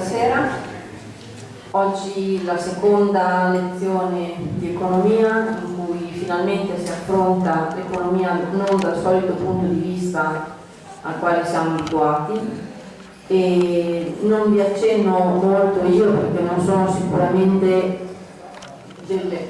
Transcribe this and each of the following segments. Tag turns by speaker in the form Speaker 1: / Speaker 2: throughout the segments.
Speaker 1: sera. Oggi la seconda lezione di economia in cui finalmente si affronta l'economia non dal solito punto di vista al quale siamo abituati e non vi accenno molto io perché non sono sicuramente delle,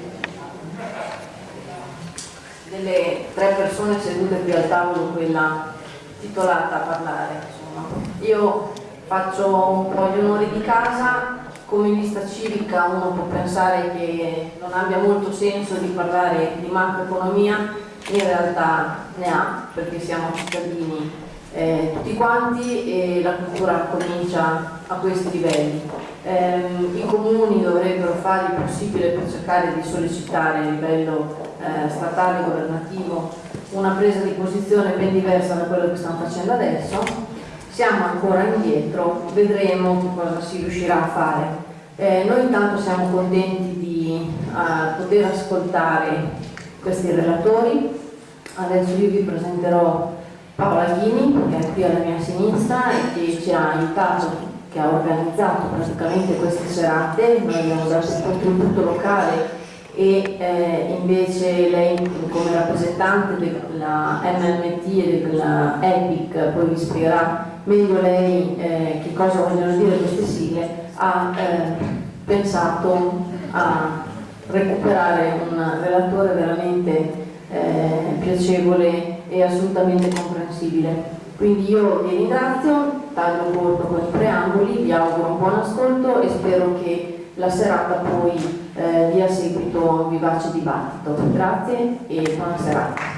Speaker 1: delle tre persone sedute qui al tavolo quella titolata a parlare. Insomma. Io faccio un po' gli onori di casa, come lista civica uno può pensare che non abbia molto senso di parlare di macroeconomia, in realtà ne ha, perché siamo cittadini eh, tutti quanti e la cultura comincia a questi livelli. Eh, I comuni dovrebbero fare il possibile per cercare di sollecitare a livello eh, statale e governativo una presa di posizione ben diversa da quello che stanno facendo adesso, siamo ancora indietro, vedremo che cosa si riuscirà a fare. Eh, noi intanto siamo contenti di uh, poter ascoltare questi relatori, adesso io vi presenterò Paola Ghini che è qui alla mia sinistra e che ci ha aiutato, che ha organizzato praticamente queste serate, noi abbiamo dato il contributo locale e eh, invece lei come rappresentante della MMT e della EPIC poi vi spiegherà meglio lei eh, che cosa vogliono dire queste sigle ha eh, pensato a recuperare un relatore veramente eh, piacevole e assolutamente comprensibile quindi io vi ringrazio taglio corto con i preamboli vi auguro un buon ascolto e spero che la serata poi eh, dia seguito a un vivace dibattito. Grazie e buona serata.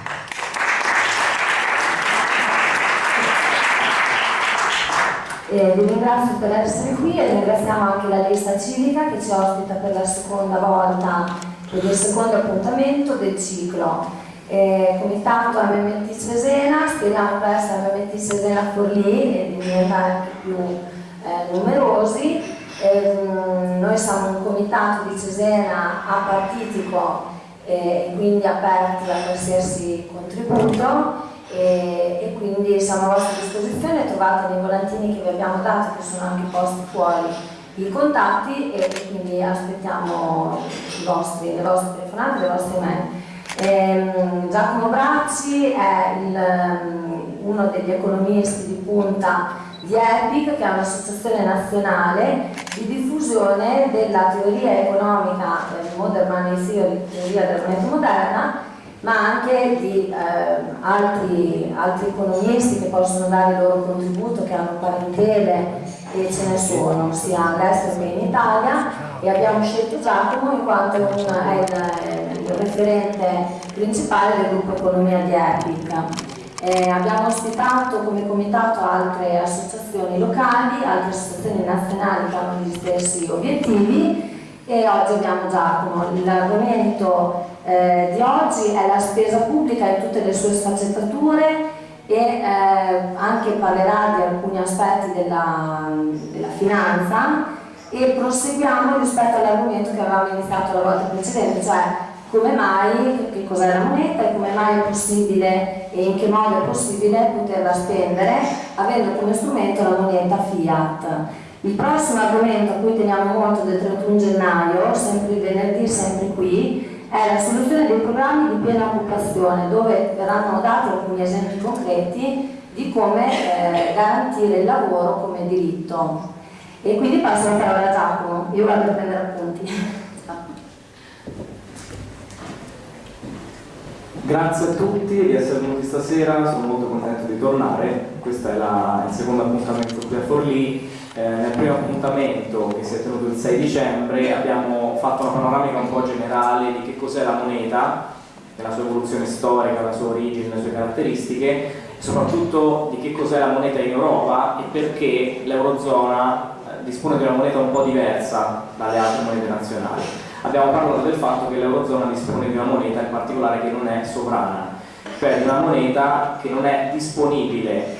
Speaker 2: Eh, vi ringrazio per essere qui e ringraziamo anche la lista civica che ci ospita per la seconda volta per il secondo appuntamento del ciclo. Eh, comitato MMT Cesena, speriamo presto MMT Cesena Forlì e di diventare anche più eh, numerosi Ehm, noi siamo un comitato di Cesena apartitico e quindi aperti a qualsiasi contributo e, e, quindi siamo a vostra disposizione, trovate nei volantini che vi abbiamo dato che sono anche posti fuori i contatti e, quindi aspettiamo vostri, le vostre telefonate, le vostre mail. Eh, Giacomo Bracci è il, uno degli economisti di punta di EPIC, che è un'associazione nazionale di diffusione della teoria economica, del Modern Money Theory, teoria della moneta moderna, ma anche di eh, altri, altri economisti che possono dare il loro contributo, che hanno parentele e ce ne sono, sia all'estero che in Italia e abbiamo scelto Giacomo in quanto è il, il referente principale del gruppo Economia di EPIC. Eh, abbiamo ospitato come comitato altre associazioni locali, altre associazioni nazionali che hanno gli stessi obiettivi e oggi abbiamo Giacomo. L'argomento eh, di oggi è la spesa pubblica in tutte le sue sfaccettature e eh, anche parlerà di alcuni aspetti della, della finanza e proseguiamo rispetto all'argomento che avevamo iniziato la volta precedente, cioè come mai, che cos'è la moneta e come mai è possibile e in che modo è possibile poterla spendere avendo come strumento la moneta fiat. Il prossimo argomento a cui teniamo molto del 31 gennaio, sempre venerdì, sempre qui, è la soluzione dei programmi di piena occupazione dove verranno dati alcuni esempi concreti di come eh, garantire il lavoro come diritto. E quindi passo la parola a Giacomo, io vado a prendere appunti.
Speaker 3: Grazie a tutti di essere venuti stasera, sono molto contento di tornare, questo è la, il secondo appuntamento qui a Forlì. Eh, nel primo appuntamento che si è tenuto il 6 dicembre abbiamo fatto una panoramica un po' generale di che cos'è la moneta, la sua evoluzione storica, la sua origine, le sue caratteristiche, soprattutto di che cos'è la moneta in Europa e perché l'Eurozona eh, dispone di una moneta un po' diversa dalle altre monete nazionali. Abbiamo parlato del fatto che l'Eurozona dispone di una moneta in particolare che non è sovrana, cioè di una moneta che non è disponibile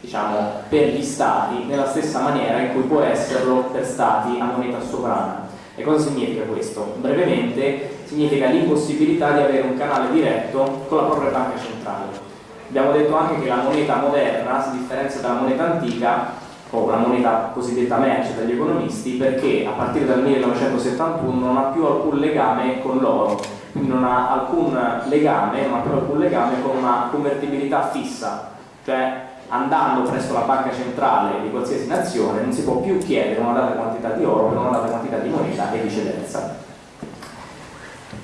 Speaker 3: diciamo, per gli stati nella stessa maniera in cui può esserlo per stati a moneta sovrana. E cosa significa questo? Brevemente significa l'impossibilità di avere un canale diretto con la propria banca centrale. Abbiamo detto anche che la moneta moderna, si differenzia dalla moneta antica, o una moneta cosiddetta merce dagli economisti perché a partire dal 1971 non ha più alcun legame con l'oro, quindi non ha alcun legame, non ha più alcun legame con una convertibilità fissa, cioè andando presso la banca centrale di qualsiasi nazione non si può più chiedere una data quantità di oro per una data quantità di moneta e viceversa.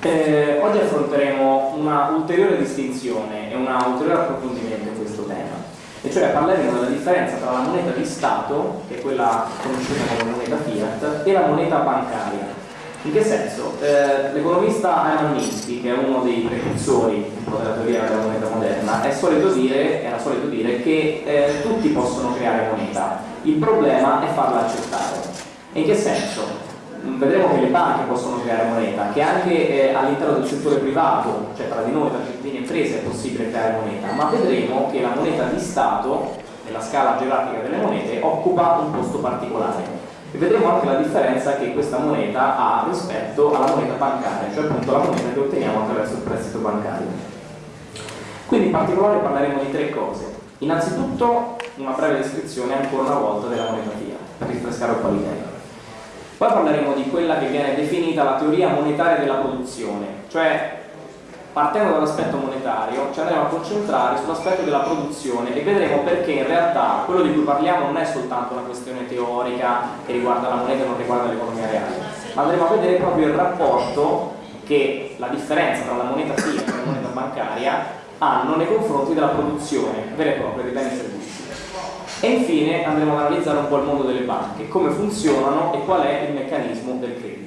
Speaker 3: Eh, oggi affronteremo una ulteriore distinzione e un ulteriore approfondimento in questo tema, e cioè parleremo della differenza tra la moneta di Stato, che è quella conosciuta come moneta fiat, e la moneta bancaria. In che senso? Eh, L'economista Hermann Minsky, che è uno dei precursori della teoria della moneta moderna, solito dire, era solito dire che eh, tutti possono creare moneta, il problema è farla accettare. In che senso? vedremo che le banche possono creare moneta, che anche eh, all'interno del settore privato, cioè tra di noi, tra cittadini e imprese, è possibile creare moneta, ma vedremo che la moneta di Stato, nella scala gerarchica delle monete, occupa un posto particolare. E vedremo anche la differenza che questa moneta ha rispetto alla moneta bancaria, cioè appunto la moneta che otteniamo attraverso il prestito bancario. Quindi in particolare parleremo di tre cose. Innanzitutto una breve descrizione ancora una volta della moneta fiat, per rinfrescare un po' l'idea. Poi parleremo di quella che viene definita la teoria monetaria della produzione, cioè partendo dall'aspetto monetario ci andremo a concentrare sull'aspetto della produzione e vedremo perché in realtà quello di cui parliamo non è soltanto una questione teorica che riguarda la moneta e non riguarda l'economia reale, ma andremo a vedere proprio il rapporto che la differenza tra la moneta fiat e la moneta bancaria hanno nei confronti della produzione vera e propria dei beni e servizi. E infine andremo ad analizzare un po' il mondo delle banche, come funzionano e qual è il meccanismo del credito.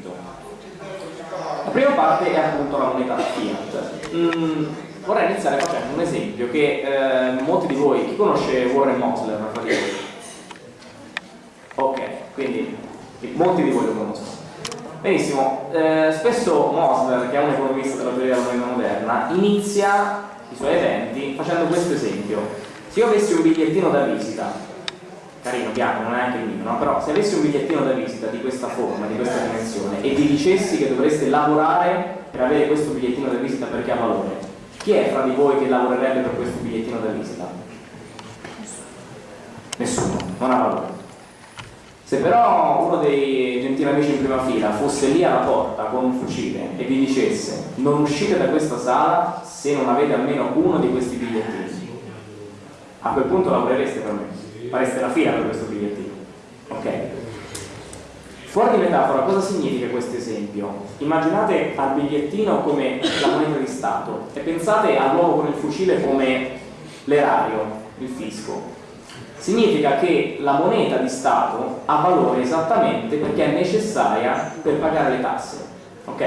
Speaker 3: La prima parte è appunto la moneta fiat. Mm, vorrei iniziare facendo un esempio che eh, molti di voi, chi conosce Warren Mosler? Ok, quindi molti di voi lo conoscono. Benissimo, eh, spesso Mosler, che è un economista della teoria della moneta moderna, inizia i suoi eventi facendo questo esempio. Se io avessi un bigliettino da visita carino, bianco, non è anche il mio, no? però se avessi un bigliettino da visita di questa forma, di questa dimensione e vi dicessi che dovreste lavorare per avere questo bigliettino da visita perché ha valore, chi è fra di voi che lavorerebbe per questo bigliettino da visita? Nessuno, non ha valore. Se però uno dei gentili amici in prima fila fosse lì alla porta con un fucile e vi dicesse non uscite da questa sala se non avete almeno uno di questi bigliettini, a quel punto lavorereste per me fareste la fila per questo bigliettino. Ok? Fuori di metafora, cosa significa questo esempio? Immaginate al bigliettino come la moneta di Stato e pensate all'uomo con il fucile come l'erario, il fisco. Significa che la moneta di Stato ha valore esattamente perché è necessaria per pagare le tasse. Ok?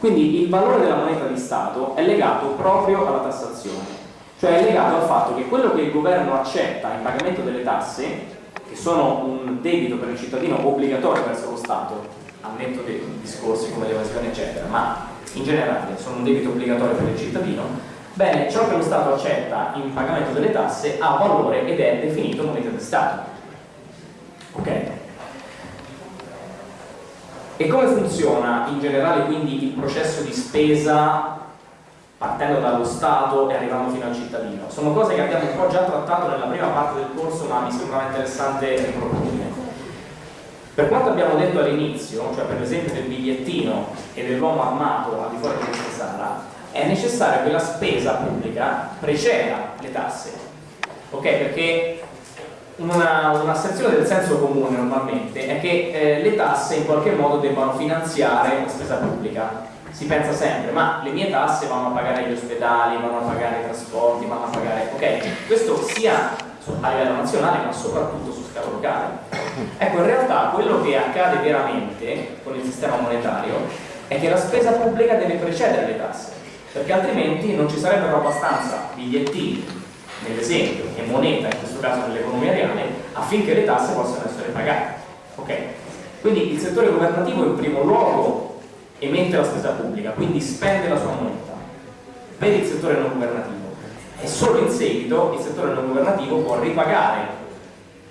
Speaker 3: Quindi il valore della moneta di Stato è legato proprio alla tassazione cioè è legato al fatto che quello che il governo accetta in pagamento delle tasse, che sono un debito per il cittadino obbligatorio verso lo Stato, al netto dei discorsi come l'evasione eccetera, ma in generale sono un debito obbligatorio per il cittadino, bene, ciò che lo Stato accetta in pagamento delle tasse ha valore ed è definito moneta di Stato. Ok? E come funziona in generale quindi il processo di spesa partendo dallo Stato e arrivando fino al cittadino. Sono cose che abbiamo un po' già trattato nella prima parte del corso, ma mi sembrava interessante riproporre. Per quanto abbiamo detto all'inizio, cioè per l'esempio del bigliettino e dell'uomo armato al di fuori di questa sala, è necessario che la spesa pubblica preceda le tasse. Ok? Perché una, una del senso comune normalmente è che eh, le tasse in qualche modo debbano finanziare la spesa pubblica si pensa sempre, ma le mie tasse vanno a pagare gli ospedali, vanno a pagare i trasporti, vanno a pagare... Ok, questo sia a livello nazionale ma soprattutto su scala locale. Ecco, in realtà quello che accade veramente con il sistema monetario è che la spesa pubblica deve precedere le tasse, perché altrimenti non ci sarebbero abbastanza bigliettini, nell'esempio, e moneta, in questo caso nell'economia reale, affinché le tasse possano essere pagate. Ok? Quindi il settore governativo in primo luogo emette la spesa pubblica, quindi spende la sua moneta, vede il settore non governativo e solo in seguito il settore non governativo può ripagare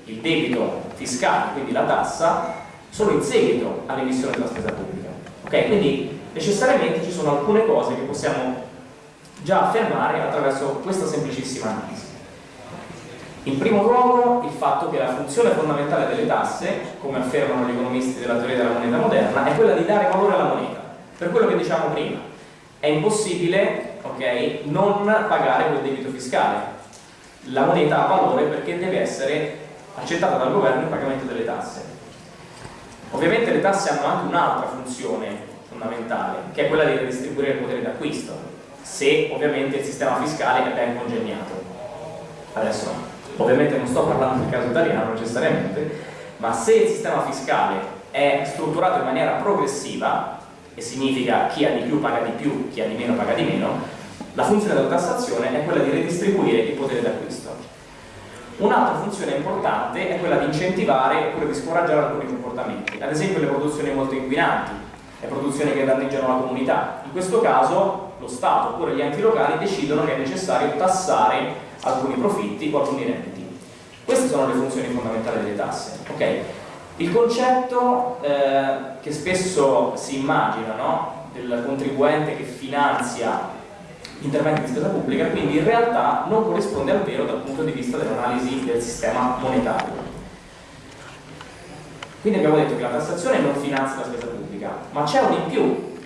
Speaker 3: il debito fiscale, quindi la tassa, solo in seguito all'emissione della spesa pubblica. Ok? Quindi necessariamente ci sono alcune cose che possiamo già affermare attraverso questa semplicissima analisi. In primo luogo il fatto che la funzione fondamentale delle tasse, come affermano gli economisti della teoria della moneta moderna, è quella di dare valore alla moneta. Per quello che diciamo prima, è impossibile okay, non pagare quel debito fiscale. La moneta ha valore perché deve essere accettata dal governo il pagamento delle tasse. Ovviamente le tasse hanno anche un'altra funzione fondamentale, che è quella di redistribuire il potere d'acquisto, se ovviamente il sistema fiscale è ben congegnato. Adesso ovviamente non sto parlando del caso italiano necessariamente, ma se il sistema fiscale è strutturato in maniera progressiva, e significa chi ha di più paga di più, chi ha di meno paga di meno, la funzione della tassazione è quella di redistribuire il potere d'acquisto. Un'altra funzione importante è quella di incentivare oppure di scoraggiare alcuni comportamenti, ad esempio le produzioni molto inquinanti, le produzioni che danneggiano la comunità. In questo caso lo Stato oppure gli enti locali decidono che è necessario tassare alcuni profitti o alcuni redditi. Queste sono le funzioni fondamentali delle tasse. Okay? Il concetto eh, che spesso si immagina no? del contribuente che finanzia interventi di spesa pubblica, quindi in realtà non corrisponde al vero dal punto di vista dell'analisi del sistema monetario. Quindi abbiamo detto che la tassazione non finanzia la spesa pubblica, ma c'è un in più,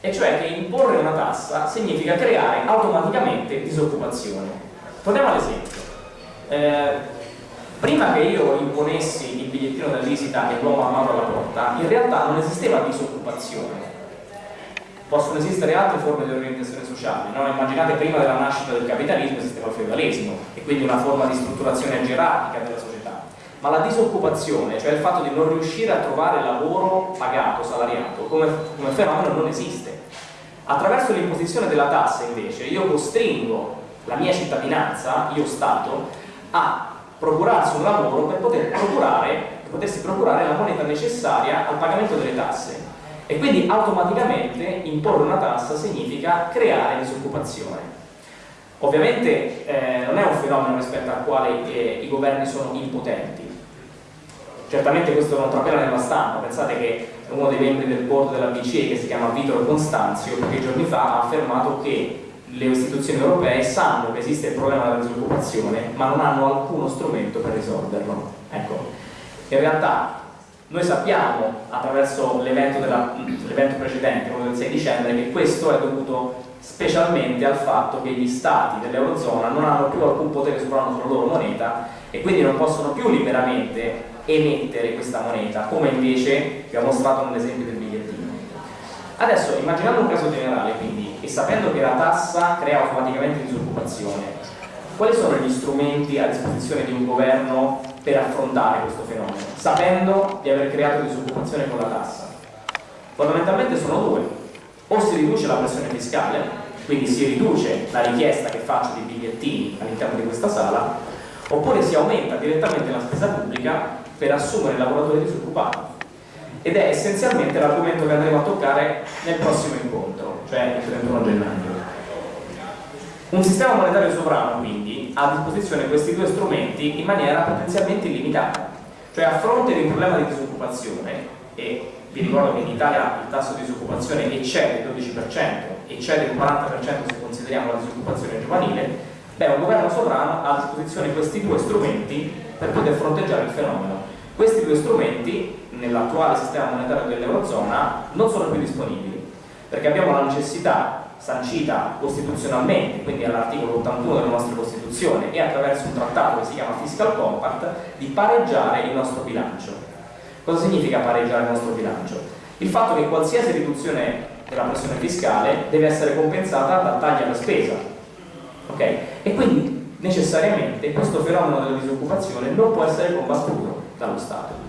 Speaker 3: e cioè che imporre una tassa significa creare automaticamente disoccupazione. Torniamo all'esempio. Eh, prima che io imponessi il bigliettino da visita e l'uomo armato alla porta, in realtà non esisteva disoccupazione. Possono esistere altre forme di organizzazione sociale, no? immaginate prima della nascita del capitalismo esisteva il feudalesimo e quindi una forma di strutturazione gerarchica della società. Ma la disoccupazione, cioè il fatto di non riuscire a trovare lavoro pagato, salariato, come, come fenomeno non esiste. Attraverso l'imposizione della tassa invece io costringo la mia cittadinanza, io Stato, a procurarsi un lavoro per, poter procurare, potersi procurare la moneta necessaria al pagamento delle tasse e quindi automaticamente imporre una tassa significa creare disoccupazione. Ovviamente eh, non è un fenomeno rispetto al quale eh, i governi sono impotenti. Certamente questo non trapela nella stampa, pensate che uno dei membri del board della BCE che si chiama Vittorio Constanzio pochi giorni fa ha affermato che le istituzioni europee sanno che esiste il problema della disoccupazione ma non hanno alcuno strumento per risolverlo. Ecco, in realtà noi sappiamo attraverso l'evento precedente, quello del 6 dicembre, che questo è dovuto specialmente al fatto che gli stati dell'Eurozona non hanno più alcun potere sovrano sulla loro moneta e quindi non possono più liberamente emettere questa moneta, come invece vi ho mostrato nell'esempio del bigliettino. Adesso, immaginando un caso generale, quindi, e sapendo che la tassa crea automaticamente disoccupazione, quali sono gli strumenti a disposizione di un governo per affrontare questo fenomeno, sapendo di aver creato disoccupazione con la tassa? Fondamentalmente sono due, o si riduce la pressione fiscale, quindi si riduce la richiesta che faccio di bigliettini all'interno di questa sala, oppure si aumenta direttamente la spesa pubblica per assumere lavoratori disoccupati. Ed è essenzialmente l'argomento che andremo a toccare nel prossimo incontro cioè il 31 gennaio. Un sistema monetario sovrano quindi ha a disposizione questi due strumenti in maniera potenzialmente illimitata, cioè a fronte di un problema di disoccupazione e vi ricordo che in Italia il tasso di disoccupazione eccede il 12%, eccede il 40% se consideriamo la disoccupazione giovanile, beh un governo sovrano ha a disposizione questi due strumenti per poter fronteggiare il fenomeno. Questi due strumenti nell'attuale sistema monetario dell'Eurozona non sono più disponibili perché abbiamo la necessità sancita costituzionalmente, quindi all'articolo 81 della nostra Costituzione e attraverso un trattato che si chiama Fiscal Compact, di pareggiare il nostro bilancio. Cosa significa pareggiare il nostro bilancio? Il fatto che qualsiasi riduzione della pressione fiscale deve essere compensata da tagli alla spesa. Okay? E quindi necessariamente questo fenomeno della disoccupazione non può essere combattuto dallo Stato.